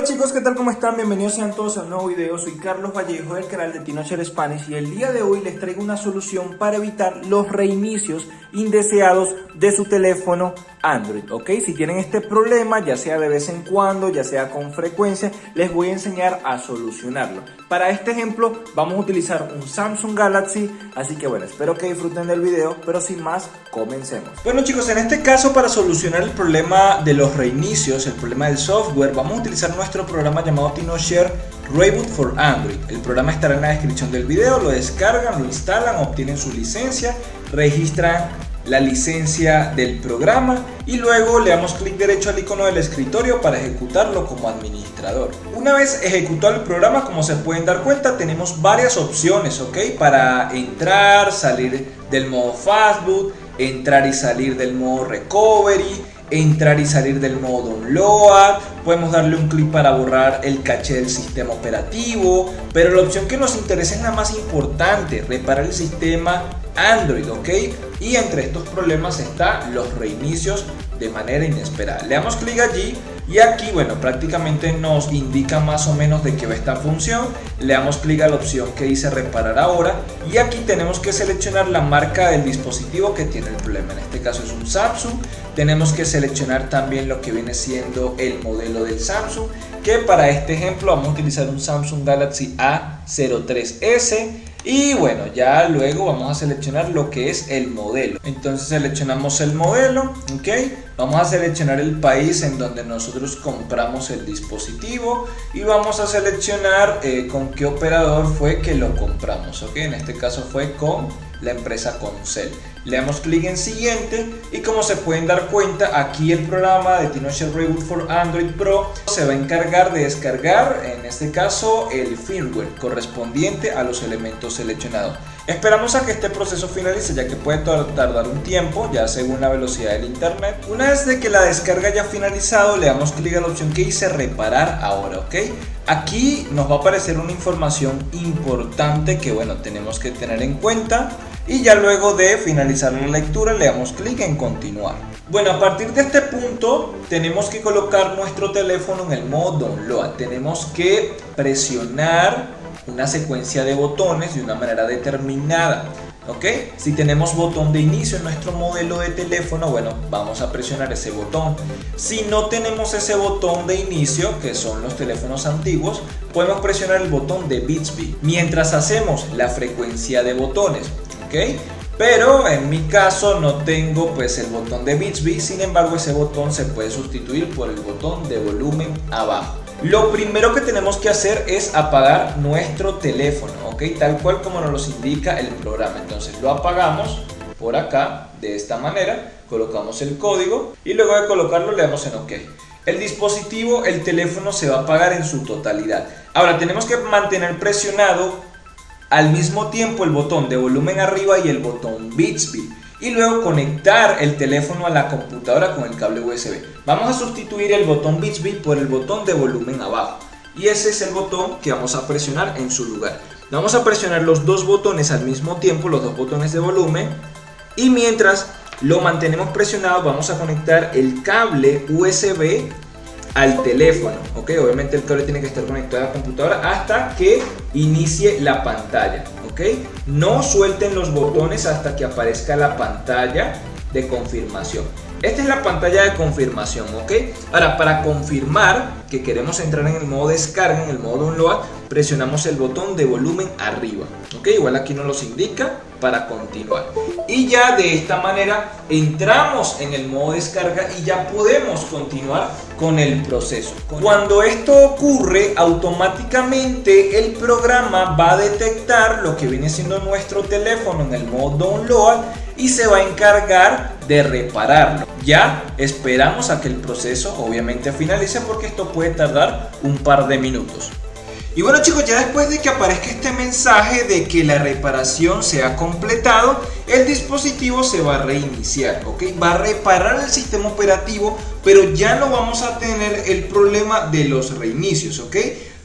Hola chicos, ¿qué tal? ¿Cómo están? Bienvenidos sean todos a un nuevo video. Soy Carlos Vallejo del canal de Tinocher Spanish y el día de hoy les traigo una solución para evitar los reinicios indeseados de su teléfono Android, ¿ok? Si tienen este problema, ya sea de vez en cuando, ya sea con frecuencia, les voy a enseñar a solucionarlo. Para este ejemplo vamos a utilizar un Samsung Galaxy, así que bueno, espero que disfruten del video, pero sin más, comencemos. Bueno chicos, en este caso para solucionar el problema de los reinicios, el problema del software, vamos a utilizar nuestro programa llamado TinoShare Reboot for Android. El programa estará en la descripción del video, lo descargan, lo instalan, obtienen su licencia, registran la licencia del programa y luego le damos clic derecho al icono del escritorio para ejecutarlo como administrador. Una vez ejecutado el programa, como se pueden dar cuenta, tenemos varias opciones, ¿ok? Para entrar, salir del modo Fastboot, entrar y salir del modo Recovery, entrar y salir del modo download, podemos darle un clic para borrar el caché del sistema operativo, pero la opción que nos interesa es la más importante, reparar el sistema Android, ¿ok? Y entre estos problemas están los reinicios de manera inesperada. Le damos clic allí y aquí, bueno, prácticamente nos indica más o menos de qué va esta función. Le damos clic a la opción que dice reparar ahora y aquí tenemos que seleccionar la marca del dispositivo que tiene el problema. En este caso es un Samsung. Tenemos que seleccionar también lo que viene siendo el modelo del Samsung que para este ejemplo vamos a utilizar un Samsung Galaxy A03s y bueno, ya luego vamos a seleccionar lo que es el modelo. Entonces seleccionamos el modelo, ok. Vamos a seleccionar el país en donde nosotros compramos el dispositivo y vamos a seleccionar eh, con qué operador fue que lo compramos, ok. En este caso fue con la empresa Concel. Le damos clic en siguiente y como se pueden dar cuenta aquí el programa de TinoShare Reboot for Android Pro se va a encargar de descargar en este caso el firmware correspondiente a los elementos seleccionados. Esperamos a que este proceso finalice ya que puede tardar un tiempo ya según la velocidad del internet. Una vez de que la descarga haya finalizado le damos clic a la opción que dice reparar ahora, ¿ok? Aquí nos va a aparecer una información importante que bueno tenemos que tener en cuenta y ya luego de finalizar la lectura le damos clic en continuar. Bueno, a partir de este punto tenemos que colocar nuestro teléfono en el modo download. Tenemos que presionar una secuencia de botones de una manera determinada. ¿Ok? Si tenemos botón de inicio en nuestro modelo de teléfono, bueno, vamos a presionar ese botón. Si no tenemos ese botón de inicio, que son los teléfonos antiguos, podemos presionar el botón de Bixby. Mientras hacemos la frecuencia de botones, Pero en mi caso no tengo pues el botón de Bixby, sin embargo ese botón se puede sustituir por el botón de volumen abajo. Lo primero que tenemos que hacer es apagar nuestro teléfono, ¿ok? Tal cual como nos lo indica el programa. Entonces lo apagamos por acá, de esta manera, colocamos el código y luego de colocarlo le damos en OK. El dispositivo, el teléfono se va a apagar en su totalidad. Ahora tenemos que mantener presionado al mismo tiempo el botón de volumen arriba y el botón Bixby y luego conectar el teléfono a la computadora con el cable USB. Vamos a sustituir el botón Bixby por el botón de volumen abajo y ese es el botón que vamos a presionar en su lugar. Vamos a presionar los dos botones al mismo tiempo, los dos botones de volumen y mientras lo mantenemos presionado vamos a conectar el cable USB al teléfono, ok, obviamente el cable tiene que estar conectado a la computadora hasta que inicie la pantalla. No suelten los botones hasta que aparezca la pantalla de confirmación. Esta es la pantalla de confirmación, ¿ok? Ahora, para confirmar que queremos entrar en el modo descarga, en el modo download, presionamos el botón de volumen arriba, ¿ok? Igual aquí nos los indica para continuar. Y ya de esta manera entramos en el modo descarga y ya podemos continuar con el proceso. Cuando esto ocurre, automáticamente el programa va a detectar lo que viene siendo nuestro teléfono en el modo download y se va a encargar de repararlo. Ya esperamos a que el proceso obviamente finalice porque esto puede tardar un par de minutos. Y bueno chicos, ya después de que aparezca este mensaje de que la reparación se ha completado, el dispositivo se va a reiniciar, ¿ok? Va a reparar el sistema operativo, pero ya no vamos a tener el problema de los reinicios, ¿ok?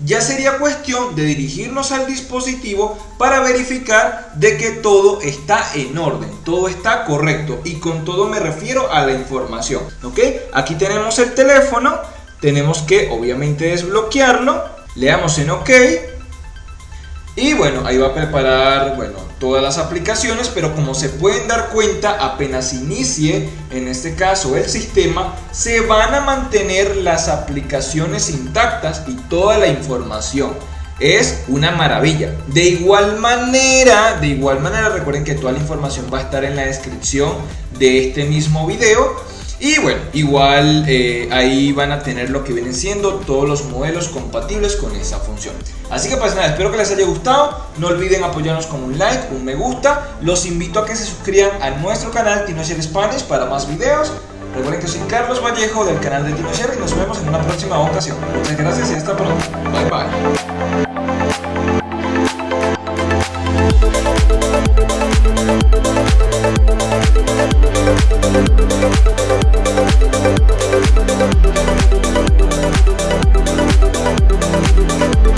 Ya sería cuestión de dirigirnos al dispositivo para verificar de que todo está en orden, todo está correcto y con todo me refiero a la información, ¿ok? Aquí tenemos el teléfono, tenemos que obviamente desbloquearlo, le damos en OK y bueno, ahí va a preparar bueno, todas las aplicaciones, pero como se pueden dar cuenta, apenas inicie, en este caso el sistema, se van a mantener las aplicaciones intactas y toda la información. Es una maravilla. De igual manera, de igual manera, recuerden que toda la información va a estar en la descripción de este mismo video y bueno, igual eh, ahí van a tener lo que vienen siendo todos los modelos compatibles con esa función. Así que pues nada, espero que les haya gustado. No olviden apoyarnos con un like, un me gusta. Los invito a que se suscriban a nuestro canal TinoShare Spanish para más videos. Recuerden que soy Carlos Vallejo del canal de TinoShare y nos vemos en una próxima ocasión. Muchas gracias y hasta pronto. Bye bye.